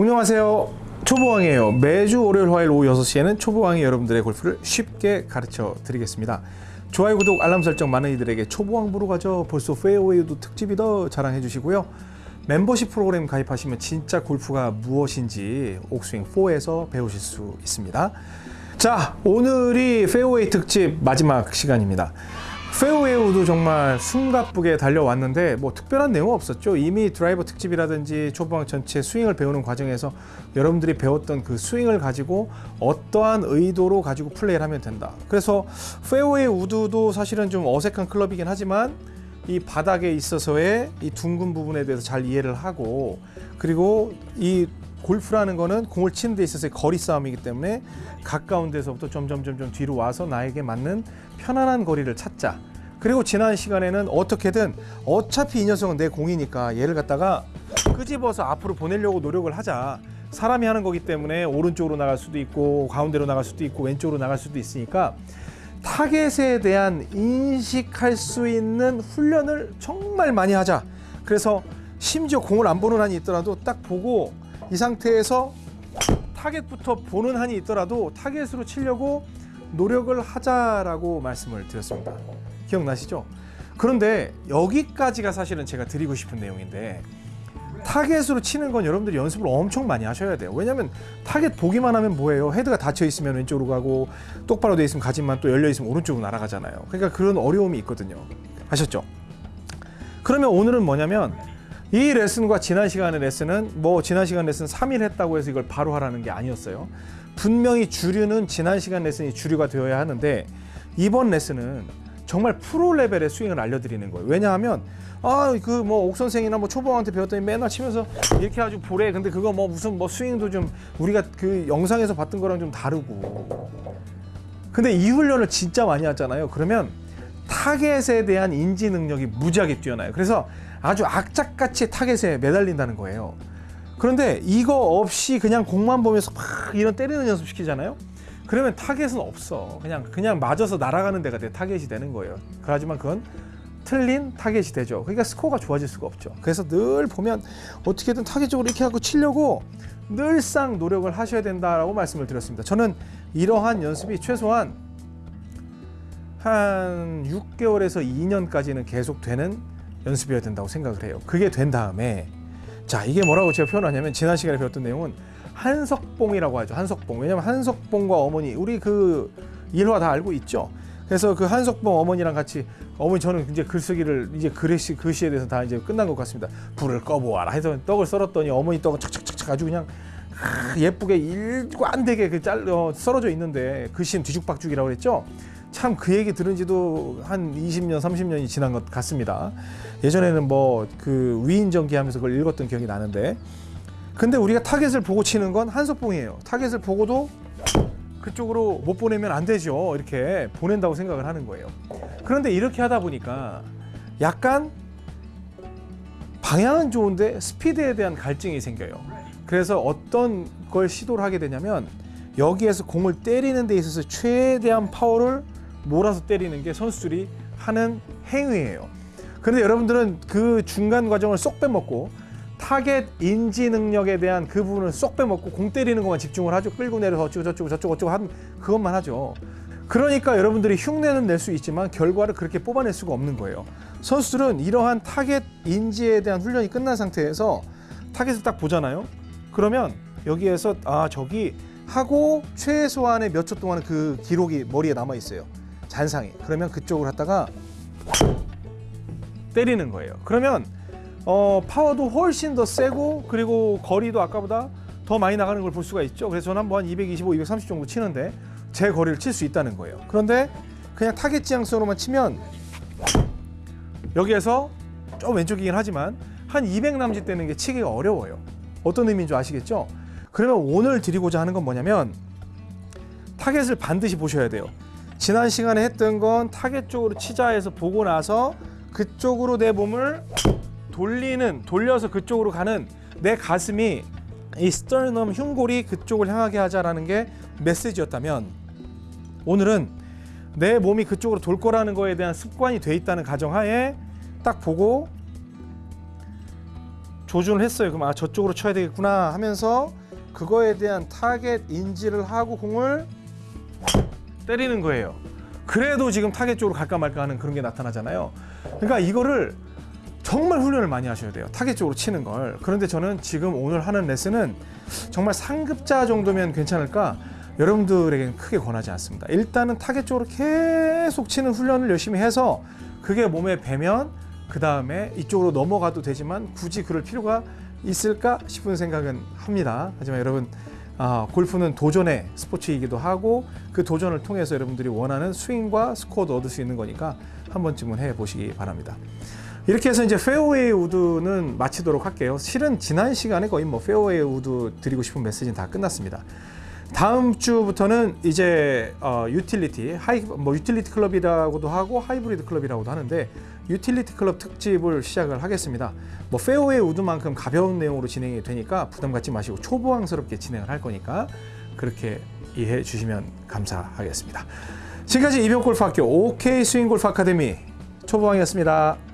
안녕하세요. 초보왕이에요. 매주 월요일 화요일 오후 6시에는 초보왕이 여러분들의 골프를 쉽게 가르쳐 드리겠습니다. 좋아요, 구독, 알람 설정 많은 이들에게 초보왕 보러 가죠. 벌써 페어웨이도 특집이더 자랑해 주시고요. 멤버십 프로그램 가입하시면 진짜 골프가 무엇인지 옥스윙 4에서 배우실 수 있습니다. 자, 오늘이 페어웨이 특집 마지막 시간입니다. 페어웨이 우드 정말 숨가쁘게 달려왔는데 뭐 특별한 내용 없었죠. 이미 드라이버 특집이라든지 초보왕 전체 스윙을 배우는 과정에서 여러분들이 배웠던 그 스윙을 가지고 어떠한 의도로 가지고 플레이를 하면 된다. 그래서 페어웨이 우드도 사실은 좀 어색한 클럽이긴 하지만 이 바닥에 있어서의 이 둥근 부분에 대해서 잘 이해를 하고 그리고 이 골프라는 거는 공을 치는 데 있어서의 거리 싸움이기 때문에 가까운 데서부터 점점 점점 뒤로 와서 나에게 맞는 편안한 거리를 찾자. 그리고 지난 시간에는 어떻게든 어차피 이 녀석은 내 공이니까 얘를 갖다가 끄집어서 앞으로 보내려고 노력을 하자. 사람이 하는 거기 때문에 오른쪽으로 나갈 수도 있고 가운데로 나갈 수도 있고 왼쪽으로 나갈 수도 있으니까 타겟에 대한 인식할 수 있는 훈련을 정말 많이 하자. 그래서 심지어 공을 안 보는 한이 있더라도 딱 보고 이 상태에서 타겟부터 보는 한이 있더라도 타겟으로 치려고 노력을 하자라고 말씀을 드렸습니다. 기억나시죠? 그런데 여기까지가 사실은 제가 드리고 싶은 내용인데 타겟으로 치는 건 여러분들이 연습을 엄청 많이 하셔야 돼요. 왜냐하면 타겟 보기만 하면 뭐예요? 헤드가 닫혀 있으면 왼쪽으로 가고 똑바로 돼 있으면 가지만 또 열려 있으면 오른쪽으로 날아가잖아요. 그러니까 그런 어려움이 있거든요. 아셨죠? 그러면 오늘은 뭐냐면 이 레슨과 지난 시간의 레슨은 뭐 지난 시간 레슨 3일 했다고 해서 이걸 바로 하라는 게 아니었어요. 분명히 주류는 지난 시간 레슨이 주류가 되어야 하는데 이번 레슨은 정말 프로 레벨의 스윙을 알려드리는 거예요. 왜냐하면 아그 뭐 옥 선생이나 뭐 초보한테 배웠더니 맨날 치면서 이렇게 아주 보래. 근데 그거 뭐 무슨 뭐 스윙도 좀 우리가 그 영상에서 봤던 거랑 좀 다르고. 근데 이 훈련을 진짜 많이 하잖아요. 그러면 타겟에 대한 인지 능력이 무지하게 뛰어나요. 그래서 아주 악착같이 타겟에 매달린다는 거예요. 그런데 이거 없이 그냥 공만 보면서 막 이런 때리는 연습 시키잖아요. 그러면 타겟은 없어. 그냥 그냥 맞아서 날아가는 데가 돼 타겟이 되는 거예요. 하지만 그건 틀린 타겟이 되죠. 그러니까 스코어가 좋아질 수가 없죠. 그래서 늘 보면 어떻게든 타겟 쪽으로 이렇게 하고 치려고 늘상 노력을 하셔야 된다라고 말씀을 드렸습니다. 저는 이러한 연습이 최소한 한 6개월에서 2년까지는 계속 되는 연습이어야 된다고 생각을 해요. 그게 된 다음에 자 이게 뭐라고 제가 표현하냐면 지난 시간에 배웠던 내용은 한석봉이라고 하죠. 한석봉. 왜냐면 한석봉과 어머니 우리 그 일화 다 알고 있죠. 그래서 그 한석봉 어머니랑 같이 어머니 저는 이제 글쓰기를 이제 글씨 글씨에 대해서 다 이제 끝난 것 같습니다. 불을 꺼보아라 해서 떡을 썰었더니 어머니 떡은 착착착착 아주 그냥 예쁘게 일관되게 그잘 어, 썰어져 있는데 글씨는 뒤죽박죽이라고 그랬죠. 참 그 얘기 들은 지도 한 20년, 30년이 지난 것 같습니다. 예전에는 뭐 그 위인전기 하면서 그걸 읽었던 기억이 나는데 근데 우리가 타겟을 보고 치는 건 한석봉이에요. 타겟을 보고도 그쪽으로 못 보내면 안 되죠. 이렇게 보낸다고 생각을 하는 거예요. 그런데 이렇게 하다 보니까 약간 방향은 좋은데 스피드에 대한 갈증이 생겨요. 그래서 어떤 걸 시도를 하게 되냐면 여기에서 공을 때리는 데 있어서 최대한 파워를 몰아서 때리는 게 선수들이 하는 행위예요. 그런데 여러분들은 그 중간 과정을 쏙 빼먹고 타겟 인지 능력에 대한 그 부분을 쏙 빼먹고 공 때리는 것만 집중을 하죠. 끌고 내려서 어쩌고 저쩌고 저쩌고 저쩌고 한 그것만 하죠. 그러니까 여러분들이 흉내는 낼 수 있지만 결과를 그렇게 뽑아낼 수가 없는 거예요. 선수들은 이러한 타겟 인지에 대한 훈련이 끝난 상태에서 타겟을 딱 보잖아요. 그러면 여기에서 아 저기 하고 최소한의 몇 초 동안 그 기록이 머리에 남아 있어요. 잔상이. 그러면 그쪽을 갖다가 때리는 거예요. 그러면 어, 파워도 훨씬 더 세고 그리고 거리도 아까보다 더 많이 나가는 걸 볼 수가 있죠. 그래서 저는 한번 225, 230 정도 치는데 제 거리를 칠 수 있다는 거예요. 그런데 그냥 타겟 지향성으로만 치면 여기에서 좀 왼쪽이긴 하지만 한 200 남짓 되는 게 치기가 어려워요. 어떤 의미인 줄 아시겠죠? 그러면 오늘 드리고자 하는 건 뭐냐면 타겟을 반드시 보셔야 돼요. 지난 시간에 했던 건 타겟 쪽으로 치자 해서 보고 나서 그쪽으로 내 몸을 돌리는 돌려서 그쪽으로 가는 내 가슴이 이 sternum 흉골이 그쪽을 향하게 하자라는 게 메시지였다면 오늘은 내 몸이 그쪽으로 돌 거라는 거에 대한 습관이 돼 있다는 가정하에 딱 보고 조준을 했어요. 그럼 아 저쪽으로 쳐야 되겠구나 하면서 그거에 대한 타겟 인지를 하고 공을 때리는 거예요. 그래도 지금 타겟 쪽으로 갈까 말까 하는 그런 게 나타나잖아요. 그러니까 이거를 정말 훈련을 많이 하셔야 돼요. 타겟 쪽으로 치는 걸. 그런데 저는 지금 오늘 하는 레슨은 정말 상급자 정도면 괜찮을까? 여러분들에게는 크게 권하지 않습니다. 일단은 타겟 쪽으로 계속 치는 훈련을 열심히 해서 그게 몸에 배면 그 다음에 이쪽으로 넘어가도 되지만 굳이 그럴 필요가 있을까 싶은 생각은 합니다. 하지만 여러분 아, 골프는 도전의 스포츠이기도 하고 그 도전을 통해서 여러분들이 원하는 스윙과 스코어도 얻을 수 있는 거니까 한 번쯤은 해보시기 바랍니다. 이렇게 해서 이제 페어웨이 우드는 마치도록 할게요. 실은 지난 시간에 거의 뭐 페어웨이 우드 드리고 싶은 메시지는 다 끝났습니다. 다음 주부터는 이제 어, 유틸리티 하이 뭐 유틸리티 클럽이라고도 하고 하이브리드 클럽이라고도 하는데 유틸리티 클럽 특집을 시작을 하겠습니다. 뭐 페어웨이 우드만큼 가벼운 내용으로 진행이 되니까 부담 갖지 마시고 초보왕스럽게 진행을 할 거니까 그렇게 이해해 주시면 감사하겠습니다. 지금까지 이병옥 골프학교 OK 스윙골프 아카데미 초보왕이었습니다.